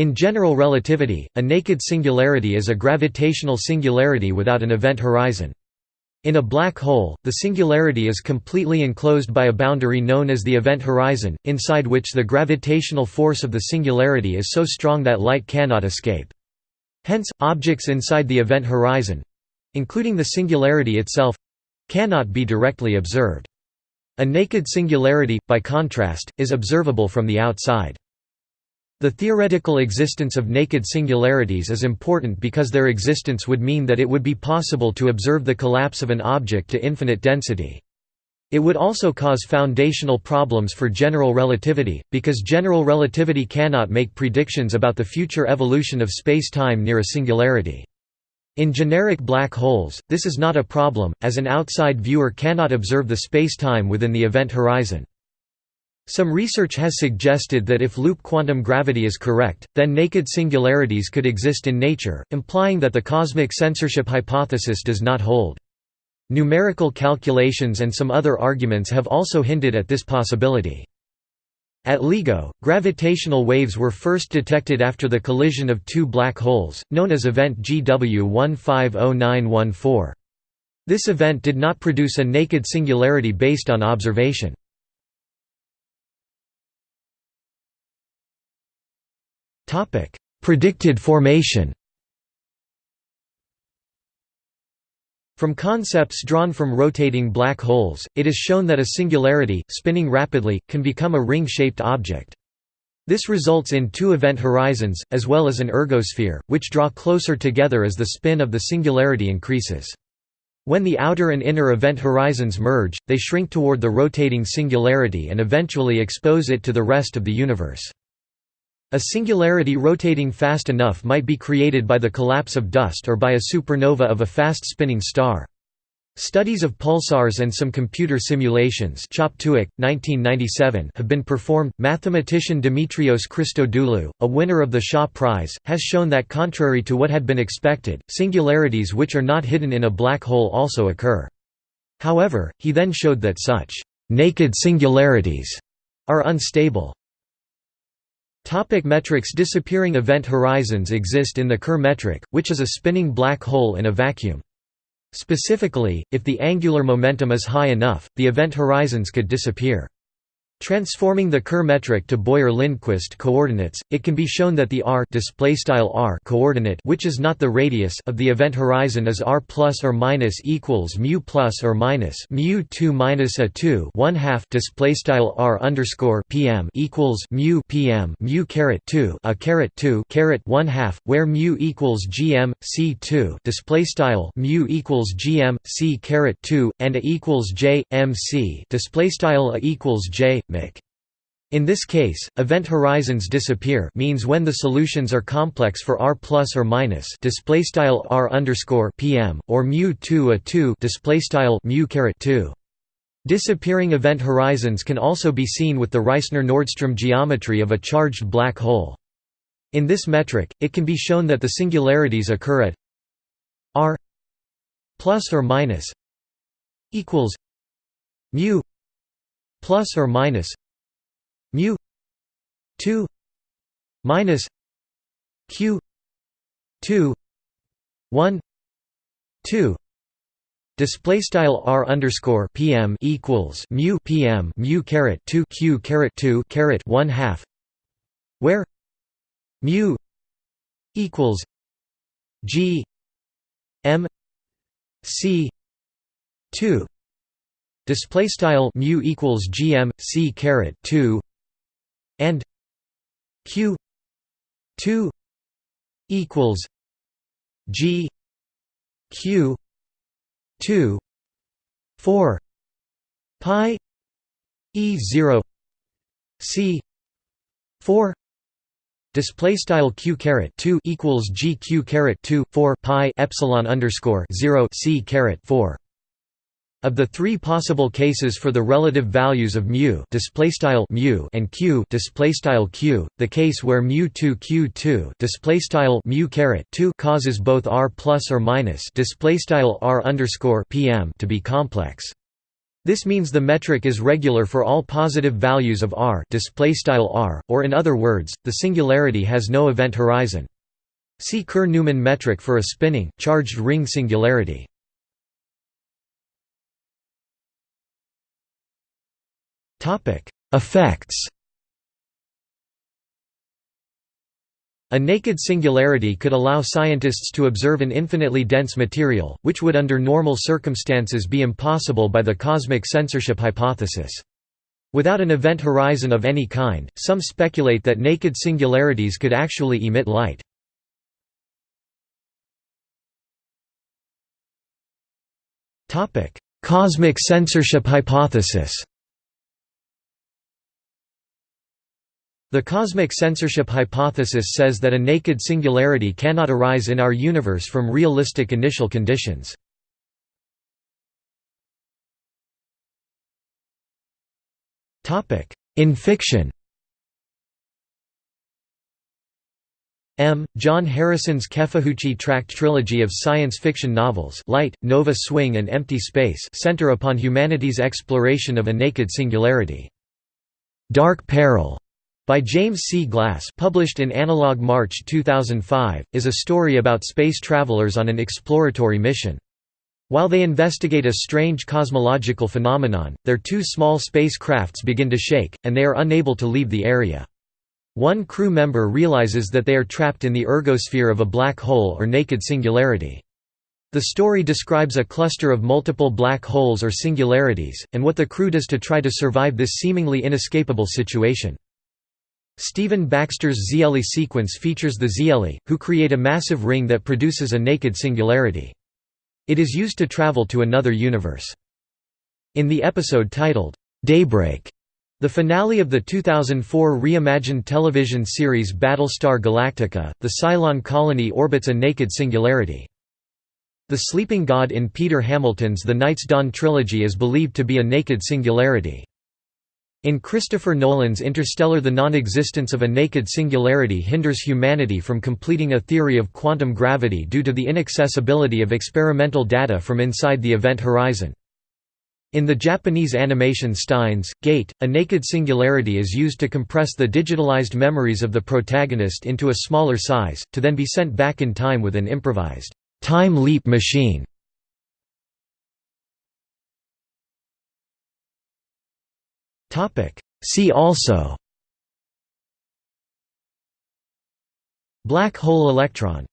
In general relativity, a naked singularity is a gravitational singularity without an event horizon. In a black hole, the singularity is completely enclosed by a boundary known as the event horizon, inside which the gravitational force of the singularity is so strong that light cannot escape. Hence, objects inside the event horizon—including the singularity itself—cannot be directly observed. A naked singularity, by contrast, is observable from the outside. The theoretical existence of naked singularities is important because their existence would mean that it would be possible to observe the collapse of an object to infinite density. It would also cause foundational problems for general relativity, because general relativity cannot make predictions about the future evolution of space-time near a singularity. In generic black holes, this is not a problem, as an outside viewer cannot observe the spacetime within the event horizon. Some research has suggested that if loop quantum gravity is correct, then naked singularities could exist in nature, implying that the cosmic censorship hypothesis does not hold. Numerical calculations and some other arguments have also hinted at this possibility. At LIGO, gravitational waves were first detected after the collision of two black holes, known as event GW 150914. This event did not produce a naked singularity based on observation. Predicted formation From concepts drawn from rotating black holes, it is shown that a singularity, spinning rapidly, can become a ring-shaped object. This results in two event horizons, as well as an ergosphere, which draw closer together as the spin of the singularity increases. When the outer and inner event horizons merge, they shrink toward the rotating singularity and eventually expose it to the rest of the universe. A singularity rotating fast enough might be created by the collapse of dust or by a supernova of a fast-spinning star. Studies of pulsars and some computer simulations Choptuik, 1997, have been performed. Mathematician Dimitrios Christodoulou, a winner of the Shaw Prize, has shown that contrary to what had been expected, singularities which are not hidden in a black hole also occur. However, he then showed that such naked singularities are unstable. Topic metrics Disappearing event horizons exist in the Kerr metric, which is a spinning black hole in a vacuum. Specifically, if the angular momentum is high enough, the event horizons could disappear. Transforming the Kerr metric to Boyer-Lindquist coordinates, it can be shown that the r r coordinate, which is not the radius of the event horizon, is r plus or minus equals mu plus or minus mu two minus a two one half r underscore pm equals mu pm mu caret two a caret two caret one half, where mu equals gm c two display style mu equals gm c caret two and a equals j m c display style a equals j in this case, event horizons disappear means when the solutions are complex for r plus or minus display style r underscore pm or mu 2 a 2 display style mu caret 2. Disappearing event horizons can also be seen with the Reissner-Nordström geometry of a charged black hole. In this metric, it can be shown that the singularities occur at r plus or minus equals mu plus or minus mu 2 minus q 2 1 2 Display style r underscore pm equals mu pm mu caret two q caret two caret one half, where mu equals g m c two display style mu equals gm c caret 2 and q 2 equals g q 2 4 pi e 0 c 4 Display style q caret two equals g q caret two four pi epsilon underscore zero c caret four. Of the three possible cases for the relative values of mu, and q, q, the case where mu 2 q2 mu 2 causes both r plus or minus r underscore pm to be complex. This means the metric is regular for all positive values of r, r or in other words, the singularity has no event horizon. See Kerr-Newman metric for a spinning, charged ring singularity. Effects A naked singularity could allow scientists to observe an infinitely dense material, which would under normal circumstances be impossible by the cosmic censorship hypothesis. Without an event horizon of any kind, some speculate that naked singularities could actually emit light. Cosmic censorship hypothesis The cosmic censorship hypothesis says that a naked singularity cannot arise in our universe from realistic initial conditions. In fiction M. John Harrison's Kefahuchi tract trilogy of science fiction novels Light, Nova Swing and Empty Space center upon humanity's exploration of a naked singularity. Dark Peril by James C. Glass published in Analog March 2005, is a story about space travelers on an exploratory mission. While they investigate a strange cosmological phenomenon, their two small spacecrafts begin to shake, and they are unable to leave the area. One crew member realizes that they are trapped in the ergosphere of a black hole or naked singularity. The story describes a cluster of multiple black holes or singularities, and what the crew does to try to survive this seemingly inescapable situation. Stephen Baxter's Xeelee sequence features the Xeelee, who create a massive ring that produces a naked singularity. It is used to travel to another universe. In the episode titled, Daybreak, the finale of the 2004 reimagined television series Battlestar Galactica, the Cylon colony orbits a naked singularity. The sleeping god in Peter Hamilton's The Night's Dawn trilogy is believed to be a naked singularity. In Christopher Nolan's Interstellar the non-existence of a naked singularity hinders humanity from completing a theory of quantum gravity due to the inaccessibility of experimental data from inside the event horizon. In the Japanese animation Steins, Gate, a naked singularity is used to compress the digitalized memories of the protagonist into a smaller size, to then be sent back in time with an improvised time leap machine. See also. Black hole electron